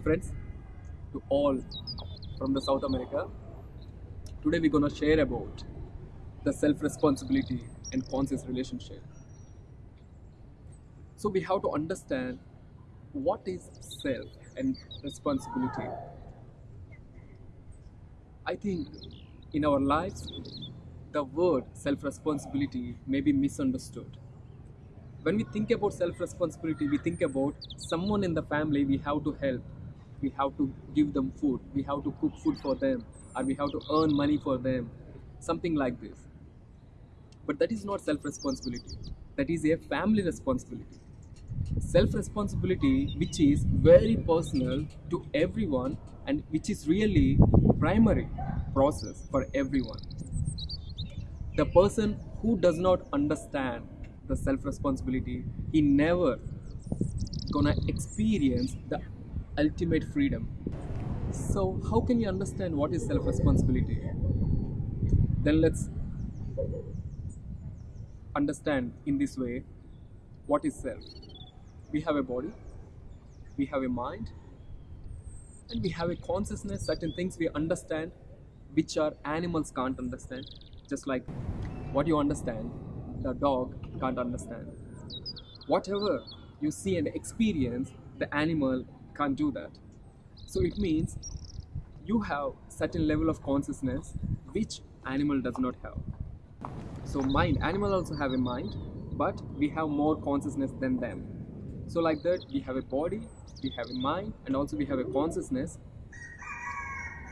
Friends to all from the South America. Today we're gonna share about the self-responsibility and conscious relationship. So we have to understand what is self and responsibility. I think in our lives the word self-responsibility may be misunderstood. When we think about self-responsibility, we think about someone in the family we have to help, we have to give them food, we have to cook food for them, or we have to earn money for them, something like this. But that is not self-responsibility. That is a family responsibility. Self-responsibility, which is very personal to everyone and which is really primary process for everyone the person who does not understand the self responsibility he never gonna experience the ultimate freedom. So how can you understand what is self responsibility then let's understand in this way what is self? We have a body we have a mind and we have a consciousness certain things we understand which our animals can't understand. Just like what you understand the dog can't understand. Whatever you see and experience the animal can't do that. So it means you have certain level of consciousness which animal does not have. So mind animal also have a mind but we have more consciousness than them. So like that we have a body we have a mind and also we have a consciousness.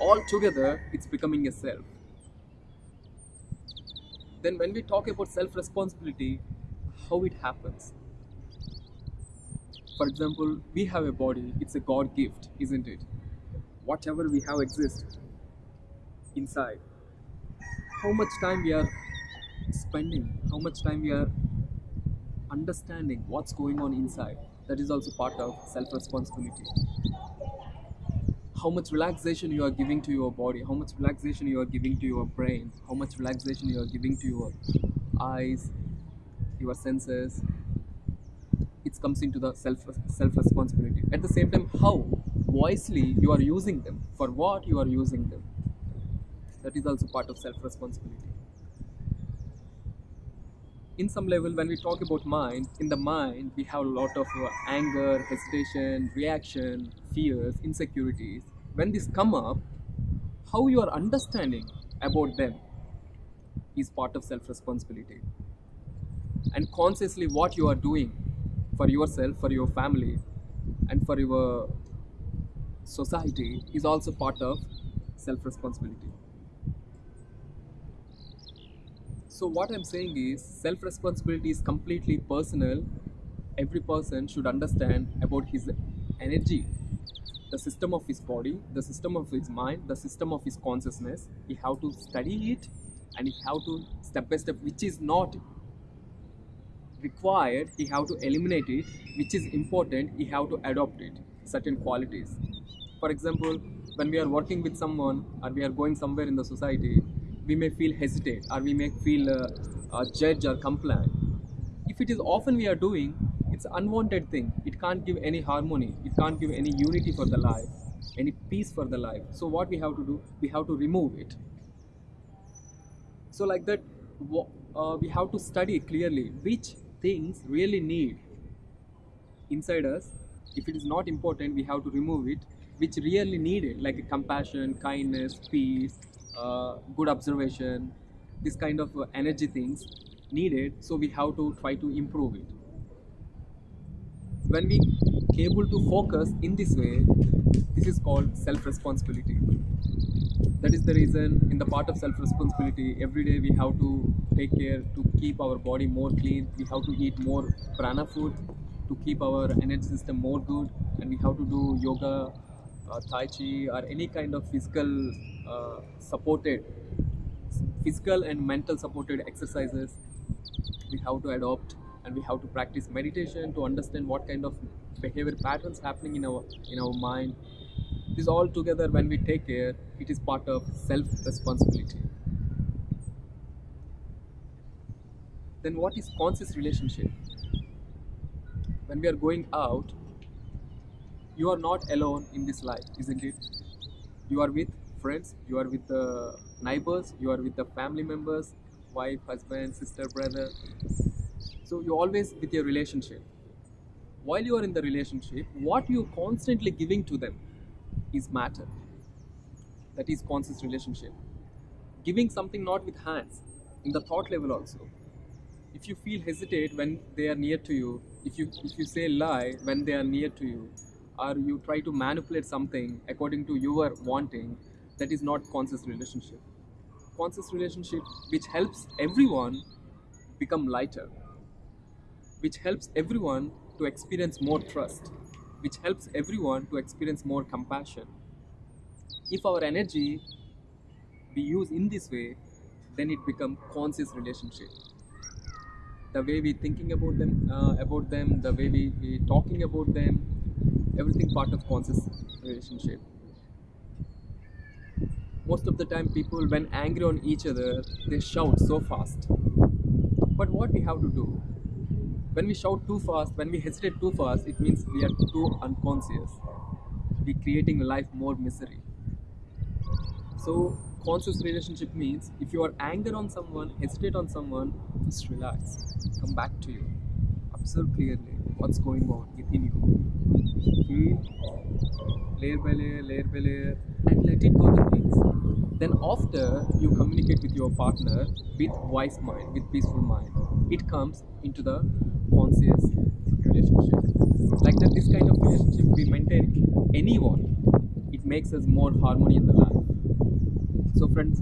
All together it's becoming a self. Then when we talk about self responsibility how it happens for example we have a body it's a god gift isn't it? Whatever we have exists inside. How much time we are spending how much time we are understanding what's going on inside that is also part of self responsibility how much relaxation you are giving to your body how much relaxation you are giving to your brain how much relaxation you are giving to your eyes your senses it comes into the self self responsibility at the same time how wisely you are using them for what you are using them that is also part of self responsibility in some level when we talk about mind in the mind we have a lot of uh, anger hesitation reaction fears insecurities. When these come up how you are understanding about them is part of self responsibility and consciously what you are doing for yourself for your family and for your society is also part of self responsibility so what i'm saying is self responsibility is completely personal. Every person should understand about his energy the system of his body the system of his mind the system of his consciousness. He have to study it and he have to step by step which is not required he have to eliminate it which is important he have to adopt it certain qualities. For example when we are working with someone or we are going somewhere in the society we may feel hesitate or we may feel uh, uh, judge or complain if it is often we are doing it's unwanted thing. It can't give any harmony. It can't give any unity for the life any peace for the life. So what we have to do we have to remove it. So like that uh, we have to study clearly which things really need inside us if it is not important we have to remove it which really need it like compassion kindness peace uh, good observation this kind of uh, energy things needed so we have to try to improve it. When we able to focus in this way this is called self responsibility that is the reason in the part of self responsibility every day we have to take care to keep our body more clean. We have to eat more prana food to keep our energy system more good. And we have to do yoga uh, tai chi or any kind of physical uh, supported physical and mental supported exercises. We have to adopt and we have to practice meditation to understand what kind of behavior patterns happening in our in our mind this all together when we take care it is part of self responsibility then what is conscious relationship when we are going out you are not alone in this life, isn't it? You are with friends, you are with the neighbors, you are with the family members, wife, husband, sister, brother. So you're always with your relationship. While you are in the relationship, what you are constantly giving to them is matter. That is conscious relationship. Giving something not with hands, in the thought level also. If you feel hesitate when they are near to you, if you if you say lie when they are near to you, or you try to manipulate something according to your wanting, that is not conscious relationship. Conscious relationship which helps everyone become lighter, which helps everyone to experience more trust, which helps everyone to experience more compassion. If our energy we use in this way, then it become conscious relationship. The way we thinking about them, uh, about them, the way we, we talking about them, everything part of conscious relationship. Most of the time, people when angry on each other, they shout so fast. But what we have to do? When we shout too fast, when we hesitate too fast, it means we are too unconscious. We creating life more misery. So conscious relationship means if you are anger on someone, hesitate on someone, just relax. Come back to you. Observe clearly what's going on within you. Feel layer by layer, layer by layer, and let it go the things. Then after you communicate with your partner with wise mind, with peaceful mind, it comes into the conscious relationship. Like that, this kind of relationship we maintain anyone. It makes us more harmony in the life. So, friends,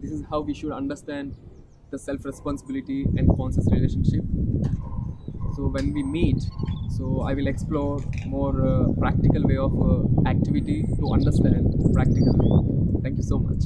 this is how we should understand the self responsibility and conscious relationship. So, when we meet, so I will explore more uh, practical way of uh, activity to understand practically. Thank you so much.